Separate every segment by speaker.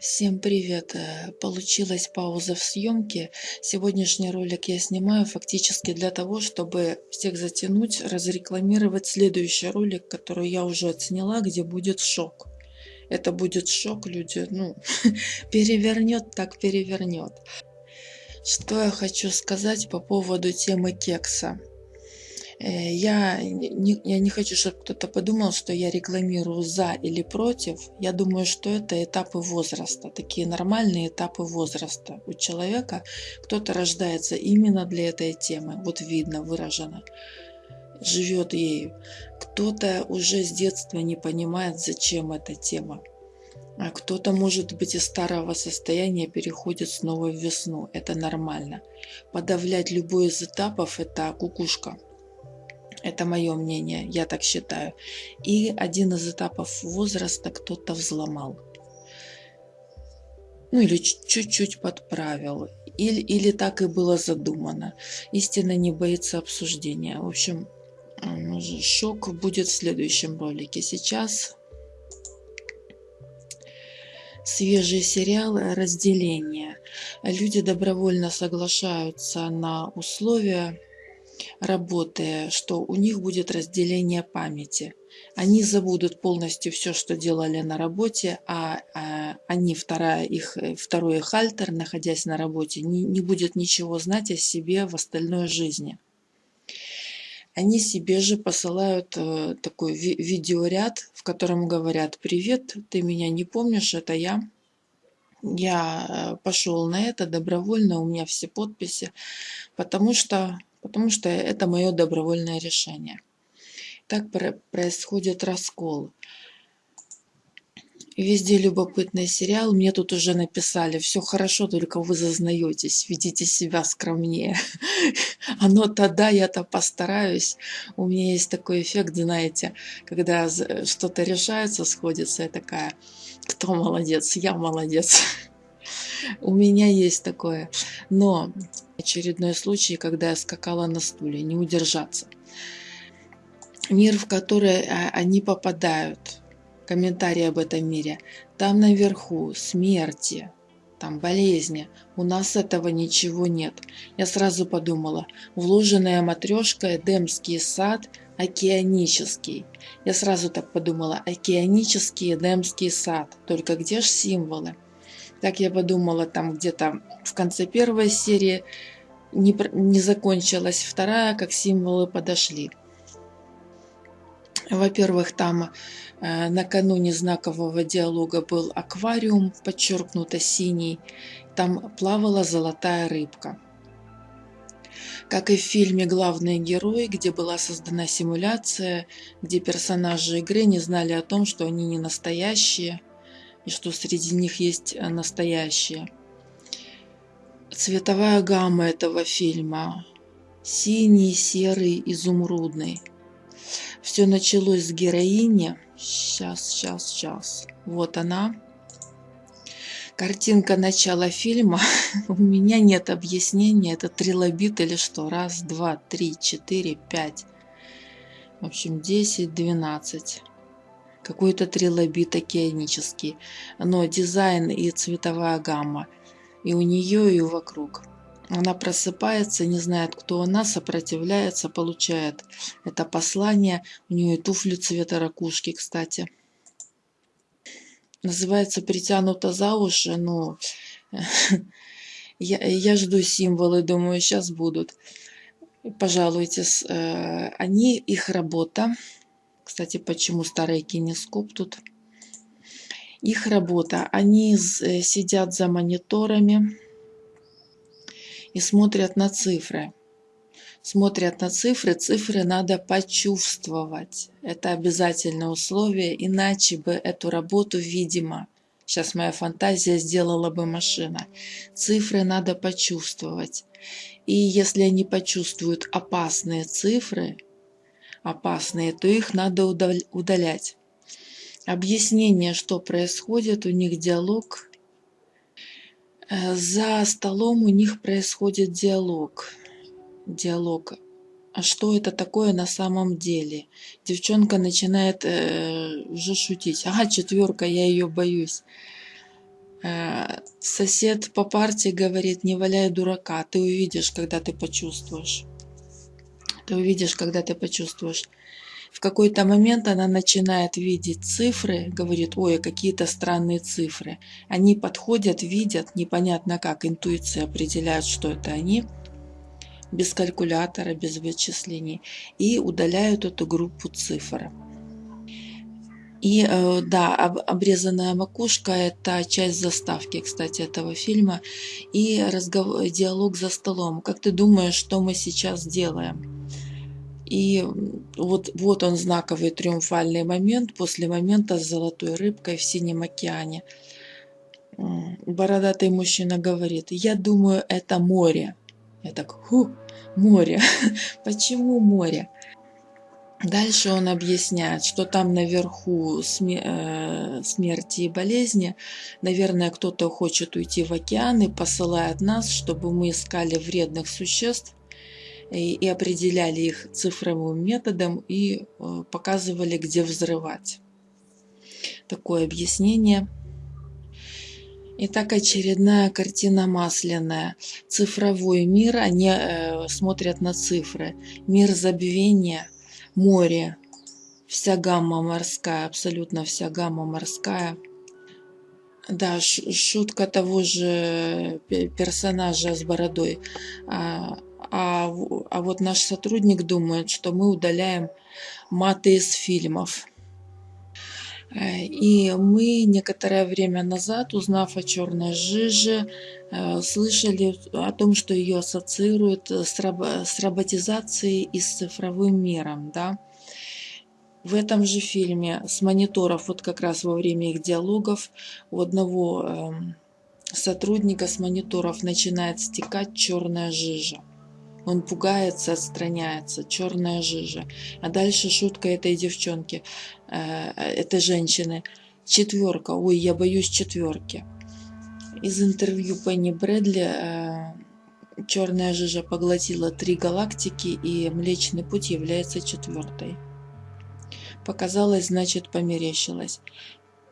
Speaker 1: Всем привет! Э, Получилась пауза в съемке. Сегодняшний ролик я снимаю фактически для того, чтобы всех затянуть, разрекламировать следующий ролик, который я уже отсняла, где будет шок. Это будет шок, люди, ну, перевернет, так перевернет. Что я хочу сказать по поводу темы кекса. Э, я не, я не хочу, чтобы кто-то подумал, что я рекламирую за или против. Я думаю, что это этапы возраста, такие нормальные этапы возраста. У человека кто-то рождается именно для этой темы, вот видно, выражено, живет ею. Кто-то уже с детства не понимает, зачем эта тема. А кто-то, может быть, из старого состояния переходит снова в весну. Это нормально. Подавлять любой из этапов – это кукушка. Это мое мнение, я так считаю. И один из этапов возраста кто-то взломал. Ну или чуть-чуть подправил. Или, или так и было задумано. Истина не боится обсуждения. В общем, шок будет в следующем ролике. Сейчас свежий сериал «Разделение». Люди добровольно соглашаются на условия работая, что у них будет разделение памяти. Они забудут полностью все, что делали на работе, а, а они, вторая, их, второй их альтер, находясь на работе, не, не будет ничего знать о себе в остальной жизни. Они себе же посылают э, такой ви видеоряд, в котором говорят «Привет, ты меня не помнишь, это я». Я э, пошел на это добровольно, у меня все подписи, потому что потому что это мое добровольное решение. Так происходит раскол. Везде любопытный сериал. Мне тут уже написали, все хорошо, только вы зазнаетесь, ведите себя скромнее. Оно тогда, я-то постараюсь. У меня есть такой эффект, знаете, когда что-то решается, сходится, я такая, кто молодец, я молодец. У меня есть такое. Но очередной случай, когда я скакала на стуле, не удержаться. Мир, в который а, они попадают, комментарии об этом мире, там наверху смерти, там болезни. У нас этого ничего нет. Я сразу подумала, вложенная матрешка, Эдемский сад, океанический. Я сразу так подумала, океанический Эдемский сад. Только где же символы? Так я подумала, там где-то в конце первой серии не, не закончилась вторая, как символы подошли. Во-первых, там э, накануне знакового диалога был аквариум, подчеркнуто синий. Там плавала золотая рыбка. Как и в фильме «Главные герои», где была создана симуляция, где персонажи игры не знали о том, что они не настоящие – и что среди них есть э, настоящие. Цветовая гамма этого фильма синий, серый, изумрудный. Все началось с героини. Сейчас, сейчас, сейчас. Вот она. Картинка начала фильма. У меня нет объяснения, это трилобит или что. Раз, два, три, четыре, пять. В общем, десять, двенадцать какой-то трилобит океанический, но дизайн и цветовая гамма и у нее, и вокруг. Она просыпается, не знает, кто она, сопротивляется, получает это послание. У нее туфли цвета ракушки, кстати. Называется «Притянуто за уши», но я, я жду символы, думаю, сейчас будут. Пожалуйтесь. Э, они, их работа кстати, почему старый кинескоп тут? Их работа. Они э, сидят за мониторами и смотрят на цифры. Смотрят на цифры, цифры надо почувствовать. Это обязательное условие, иначе бы эту работу, видимо, сейчас моя фантазия сделала бы машина. Цифры надо почувствовать. И если они почувствуют опасные цифры, опасные, то их надо удалять. Объяснение, что происходит, у них диалог. Э, за столом у них происходит диалог. Диалог. А что это такое на самом деле? Девчонка начинает э, уже шутить. Ага, четверка, я ее боюсь. Э, сосед по парте говорит, не валяй дурака, ты увидишь, когда ты почувствуешь. Ты увидишь, когда ты почувствуешь. В какой-то момент она начинает видеть цифры, говорит, ой, какие-то странные цифры. Они подходят, видят, непонятно как, интуиция определяет, что это они, без калькулятора, без вычислений, и удаляют эту группу цифр. И э, да, обрезанная макушка – это часть заставки, кстати, этого фильма. И разговор, диалог за столом. Как ты думаешь, что мы сейчас делаем? И вот, вот он знаковый триумфальный момент после момента с золотой рыбкой в синем океане. Бородатый мужчина говорит, я думаю, это море. Я так, ху, море. Почему море? Дальше он объясняет, что там наверху э, смерти и болезни. Наверное, кто-то хочет уйти в океан и посылает нас, чтобы мы искали вредных существ, и, определяли их цифровым методом и э, показывали, где взрывать. Такое объяснение. Итак, очередная картина масляная. Цифровой мир, они э, смотрят на цифры. Мир забвения, море, вся гамма морская, абсолютно вся гамма морская. Да, шутка того же персонажа с бородой. А, а, а вот наш сотрудник думает, что мы удаляем маты из фильмов. Э, и мы некоторое время назад, узнав о черной жиже, э, слышали о том, что ее ассоциируют с, раб с роботизацией и с цифровым миром. Да? В этом же фильме с мониторов, вот как раз во время их диалогов, у одного эм, сотрудника с мониторов начинает стекать черная жижа. Он пугается, отстраняется, черная жижа. А дальше шутка этой девчонки, э, этой женщины. Четверка, ой, я боюсь четверки. Из интервью Пенни Брэдли э, черная жижа поглотила три галактики, и Млечный Путь является четвертой. Показалось, значит, померещилось.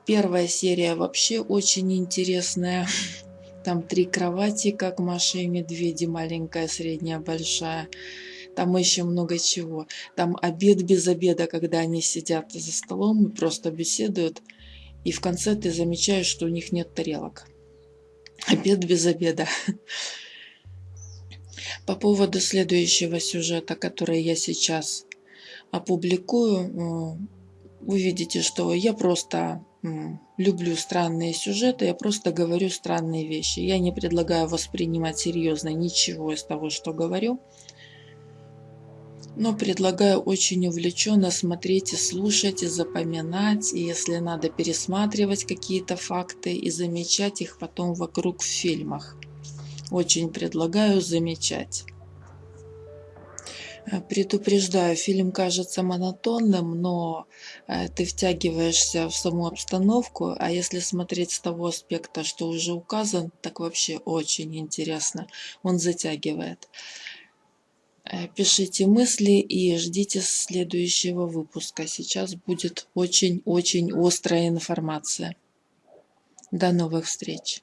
Speaker 1: Первая серия вообще очень интересная. Там три кровати, как Маша и Медведи, маленькая, средняя, большая. Там еще много чего. Там обед без обеда, когда они сидят за столом и просто беседуют. И в конце ты замечаешь, что у них нет тарелок. Обед без обеда. По поводу следующего сюжета, который я сейчас опубликую, вы видите, что я просто люблю странные сюжеты, я просто говорю странные вещи. Я не предлагаю воспринимать серьезно ничего из того, что говорю, но предлагаю очень увлеченно смотреть и слушать, и запоминать, и если надо пересматривать какие-то факты и замечать их потом вокруг в фильмах. Очень предлагаю замечать. Э, предупреждаю, фильм кажется монотонным, но э, ты втягиваешься в саму обстановку, а если смотреть с того аспекта, что уже указан, так вообще очень интересно. Он затягивает. Э, пишите мысли и ждите следующего выпуска. Сейчас будет очень-очень острая информация. До новых встреч!